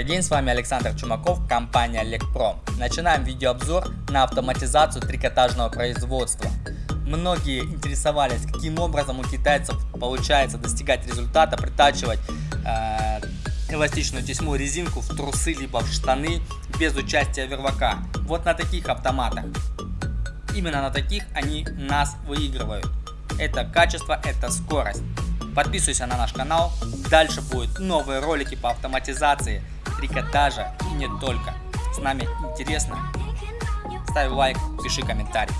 Добрый день, с вами Александр Чумаков, компания Лекпром. Начинаем видеообзор на автоматизацию трикотажного производства. Многие интересовались, каким образом у китайцев получается достигать результата, притачивать э, эластичную тесьму резинку в трусы либо в штаны без участия вервака. Вот на таких автоматах. Именно на таких они нас выигрывают. Это качество, это скорость. Подписывайся на наш канал. Дальше будут новые ролики по автоматизации, трикотажа и не только. С нами интересно. Ставь лайк, пиши комментарий.